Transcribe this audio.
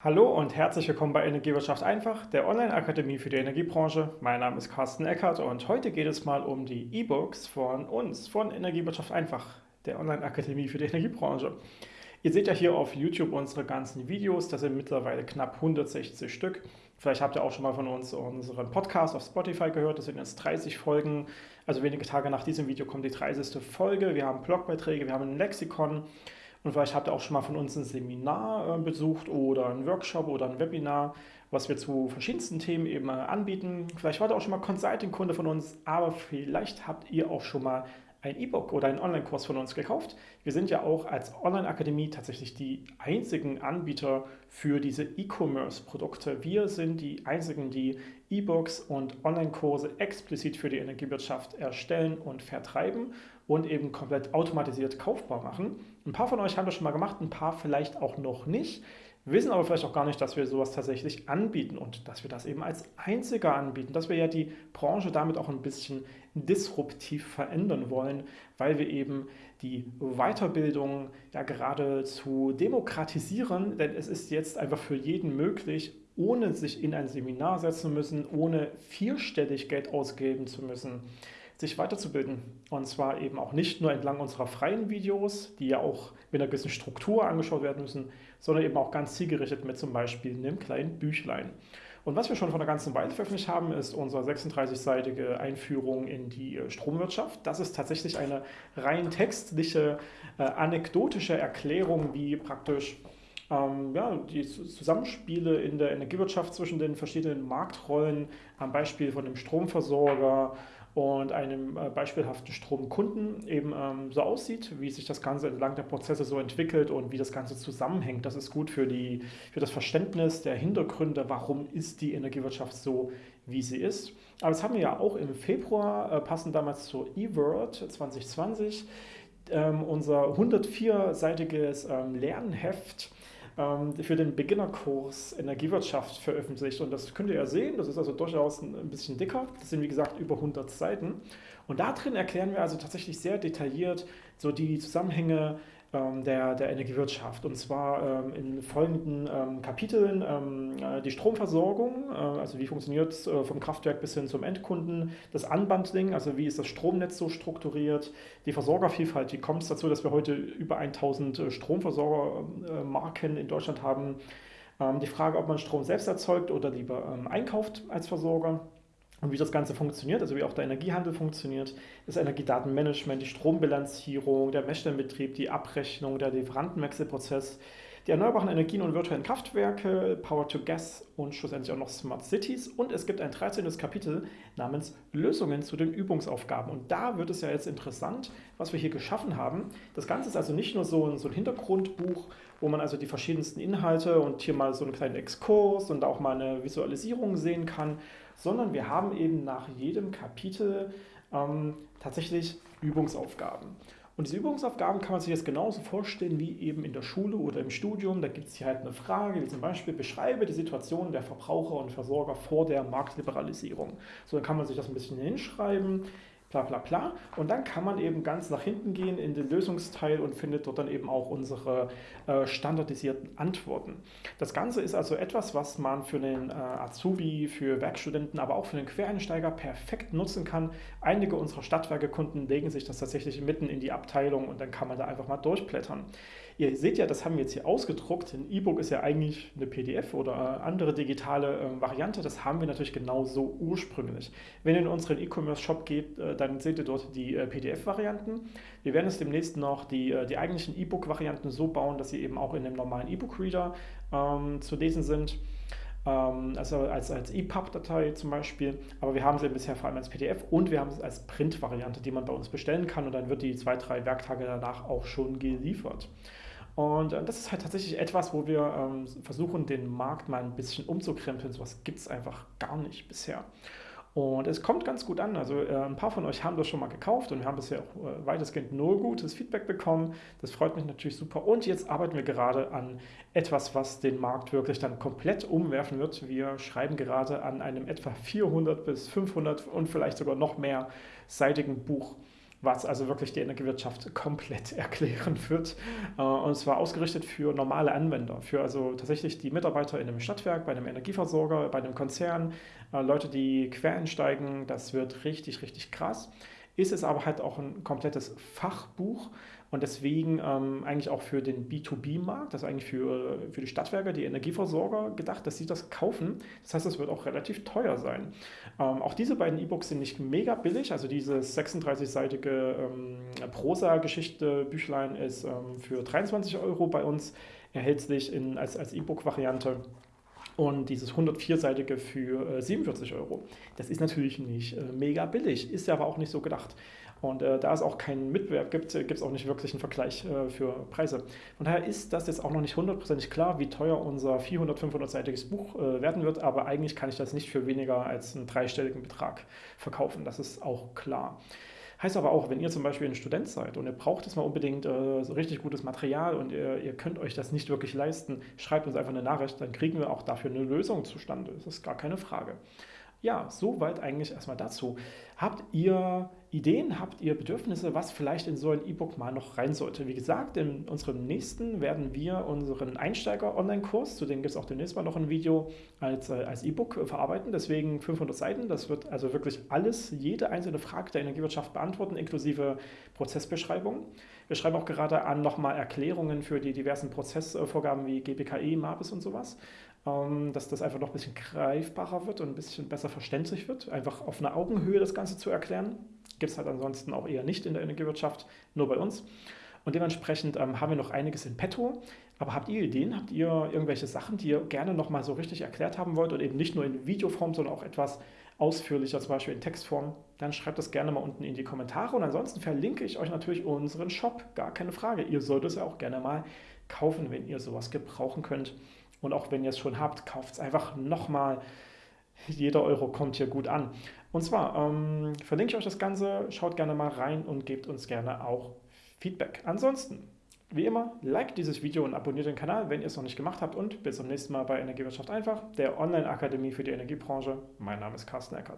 Hallo und herzlich willkommen bei Energiewirtschaft einfach, der Online-Akademie für die Energiebranche. Mein Name ist Carsten Eckert und heute geht es mal um die E-Books von uns, von Energiewirtschaft einfach, der Online-Akademie für die Energiebranche. Ihr seht ja hier auf YouTube unsere ganzen Videos, das sind mittlerweile knapp 160 Stück. Vielleicht habt ihr auch schon mal von uns unseren Podcast auf Spotify gehört, das sind jetzt 30 Folgen. Also wenige Tage nach diesem Video kommt die 30. Folge. Wir haben Blogbeiträge, wir haben ein Lexikon. Und vielleicht habt ihr auch schon mal von uns ein Seminar äh, besucht oder ein Workshop oder ein Webinar, was wir zu verschiedensten Themen eben äh, anbieten. Vielleicht wart ihr auch schon mal Consulting-Kunde von uns, aber vielleicht habt ihr auch schon mal ein E-Book oder einen Online-Kurs von uns gekauft. Wir sind ja auch als Online-Akademie tatsächlich die einzigen Anbieter für diese E-Commerce-Produkte. Wir sind die einzigen, die E-Books und Online-Kurse explizit für die Energiewirtschaft erstellen und vertreiben und eben komplett automatisiert kaufbar machen. Ein paar von euch haben das schon mal gemacht, ein paar vielleicht auch noch nicht wissen aber vielleicht auch gar nicht, dass wir sowas tatsächlich anbieten und dass wir das eben als einziger anbieten, dass wir ja die Branche damit auch ein bisschen disruptiv verändern wollen, weil wir eben die Weiterbildung ja geradezu demokratisieren, denn es ist jetzt einfach für jeden möglich, ohne sich in ein Seminar setzen müssen, ohne vierstellig Geld ausgeben zu müssen, sich weiterzubilden. Und zwar eben auch nicht nur entlang unserer freien Videos, die ja auch mit einer gewissen Struktur angeschaut werden müssen, sondern eben auch ganz zielgerichtet mit zum Beispiel einem kleinen Büchlein. Und was wir schon von einer ganzen Weile veröffentlicht haben, ist unsere 36-seitige Einführung in die äh, Stromwirtschaft. Das ist tatsächlich eine rein textliche, äh, anekdotische Erklärung, wie praktisch ähm, ja, die Zusammenspiele in der Energiewirtschaft zwischen den verschiedenen Marktrollen am Beispiel von dem Stromversorger und einem äh, beispielhaften Stromkunden eben ähm, so aussieht, wie sich das Ganze entlang der Prozesse so entwickelt und wie das Ganze zusammenhängt. Das ist gut für, die, für das Verständnis der Hintergründe, warum ist die Energiewirtschaft so, wie sie ist. Aber das haben wir ja auch im Februar, äh, passend damals zur eWorld 2020, ähm, unser 104-seitiges ähm, Lernheft für den Beginnerkurs Energiewirtschaft veröffentlicht. Und das könnt ihr ja sehen, das ist also durchaus ein bisschen dicker. Das sind wie gesagt über 100 Seiten. Und da drin erklären wir also tatsächlich sehr detailliert so die Zusammenhänge ähm, der, der Energiewirtschaft. Und zwar ähm, in folgenden ähm, Kapiteln äh, die Stromversorgung, äh, also wie funktioniert es äh, vom Kraftwerk bis hin zum Endkunden, das Unbundling, also wie ist das Stromnetz so strukturiert, die Versorgervielfalt, wie kommt es dazu, dass wir heute über 1000 Stromversorgermarken in Deutschland haben, die Frage, ob man Strom selbst erzeugt oder lieber einkauft als Versorger und wie das Ganze funktioniert, also wie auch der Energiehandel funktioniert, das Energiedatenmanagement, die Strombilanzierung, der Messstellenbetrieb, die Abrechnung, der Lieferantenwechselprozess, die erneuerbaren Energien und virtuellen Kraftwerke, Power to Gas und schlussendlich auch noch Smart Cities. Und es gibt ein 13. Kapitel namens Lösungen zu den Übungsaufgaben. Und da wird es ja jetzt interessant, was wir hier geschaffen haben. Das Ganze ist also nicht nur so ein, so ein Hintergrundbuch, wo man also die verschiedensten Inhalte und hier mal so einen kleinen Exkurs und auch mal eine Visualisierung sehen kann, sondern wir haben eben nach jedem Kapitel ähm, tatsächlich Übungsaufgaben. Und diese Übungsaufgaben kann man sich jetzt genauso vorstellen wie eben in der Schule oder im Studium. Da gibt es hier halt eine Frage, wie zum Beispiel beschreibe die Situation der Verbraucher und Versorger vor der Marktliberalisierung. So, dann kann man sich das ein bisschen hinschreiben bla bla bla. Und dann kann man eben ganz nach hinten gehen in den Lösungsteil und findet dort dann eben auch unsere äh, standardisierten Antworten. Das Ganze ist also etwas, was man für den äh, Azubi, für Werkstudenten, aber auch für den Quereinsteiger perfekt nutzen kann. Einige unserer Stadtwerkekunden legen sich das tatsächlich mitten in die Abteilung und dann kann man da einfach mal durchblättern. Ihr seht ja, das haben wir jetzt hier ausgedruckt. Ein E-Book ist ja eigentlich eine PDF oder andere digitale äh, Variante. Das haben wir natürlich genauso ursprünglich. Wenn ihr in unseren E-Commerce-Shop geht, äh, dann seht ihr dort die äh, PDF-Varianten. Wir werden es demnächst noch die, äh, die eigentlichen E-Book-Varianten so bauen, dass sie eben auch in einem normalen E-Book-Reader ähm, zu lesen sind ähm, also als, als EPUB-Datei zum Beispiel, aber wir haben sie bisher vor allem als PDF und wir haben es als Print-Variante, die man bei uns bestellen kann und dann wird die zwei, drei Werktage danach auch schon geliefert. Und äh, das ist halt tatsächlich etwas, wo wir ähm, versuchen, den Markt mal ein bisschen umzukrempeln. Sowas gibt es einfach gar nicht bisher. Und es kommt ganz gut an. Also äh, ein paar von euch haben das schon mal gekauft und wir haben bisher auch äh, weitestgehend nur gutes Feedback bekommen. Das freut mich natürlich super. Und jetzt arbeiten wir gerade an etwas, was den Markt wirklich dann komplett umwerfen wird. Wir schreiben gerade an einem etwa 400 bis 500 und vielleicht sogar noch mehr seitigen Buch was also wirklich die Energiewirtschaft komplett erklären wird. Äh, und zwar ausgerichtet für normale Anwender, für also tatsächlich die Mitarbeiter in einem Stadtwerk, bei einem Energieversorger, bei einem Konzern, äh, Leute, die quer einsteigen. Das wird richtig, richtig krass. Ist es aber halt auch ein komplettes Fachbuch und deswegen ähm, eigentlich auch für den B2B-Markt, also eigentlich für, für die Stadtwerke, die Energieversorger gedacht, dass sie das kaufen. Das heißt, es wird auch relativ teuer sein. Ähm, auch diese beiden E-Books sind nicht mega billig, also dieses 36-seitige ähm, Prosa-Geschichte Büchlein ist ähm, für 23 Euro bei uns erhältlich in, als, als E-Book-Variante und dieses 104-seitige für äh, 47 Euro. Das ist natürlich nicht äh, mega billig, ist ja aber auch nicht so gedacht. Und äh, da es auch keinen Mitbewerb gibt, gibt es auch nicht wirklich einen Vergleich äh, für Preise. Von daher ist das jetzt auch noch nicht hundertprozentig klar, wie teuer unser 400-, 500-seitiges Buch äh, werden wird, aber eigentlich kann ich das nicht für weniger als einen dreistelligen Betrag verkaufen. Das ist auch klar. Heißt aber auch, wenn ihr zum Beispiel ein Student seid und ihr braucht jetzt mal unbedingt äh, so richtig gutes Material und ihr, ihr, könnt euch das nicht wirklich leisten, schreibt uns einfach eine Nachricht, dann kriegen wir auch dafür eine Lösung zustande. Das ist gar keine Frage. Ja, soweit eigentlich erstmal dazu. Habt ihr Ideen, habt ihr Bedürfnisse, was vielleicht in so ein E-Book mal noch rein sollte? Wie gesagt, in unserem nächsten werden wir unseren Einsteiger-Online-Kurs, zu dem gibt es auch demnächst mal noch ein Video, als, äh, als E-Book verarbeiten. Deswegen 500 Seiten. Das wird also wirklich alles, jede einzelne Frage der Energiewirtschaft beantworten, inklusive Prozessbeschreibung. Wir schreiben auch gerade an nochmal Erklärungen für die diversen Prozessvorgaben wie GPKE, MAPIS und sowas. Ähm, dass das einfach noch ein bisschen greifbarer wird und ein bisschen besser verständlich wird, einfach auf einer Augenhöhe das Ganze zu erklären. Gibt es halt ansonsten auch eher nicht in der Energiewirtschaft, nur bei uns. Und dementsprechend ähm, haben wir noch einiges in petto. Aber habt ihr Ideen? Habt ihr irgendwelche Sachen, die ihr gerne nochmal so richtig erklärt haben wollt und eben nicht nur in Videoform, sondern auch etwas ausführlicher, zum Beispiel in Textform? Dann schreibt das gerne mal unten in die Kommentare. Und ansonsten verlinke ich euch natürlich unseren Shop, gar keine Frage. Ihr solltet es ja auch gerne mal kaufen, wenn ihr sowas gebrauchen könnt. Und auch wenn ihr es schon habt, kauft es einfach nochmal. Jeder Euro kommt hier gut an. Und zwar ähm, verlinke ich euch das Ganze, schaut gerne mal rein und gebt uns gerne auch Feedback. Ansonsten, wie immer, like dieses Video und abonniert den Kanal, wenn ihr es noch nicht gemacht habt. Und bis zum nächsten Mal bei Energiewirtschaft einfach, der Online-Akademie für die Energiebranche. Mein Name ist Carsten Eckert.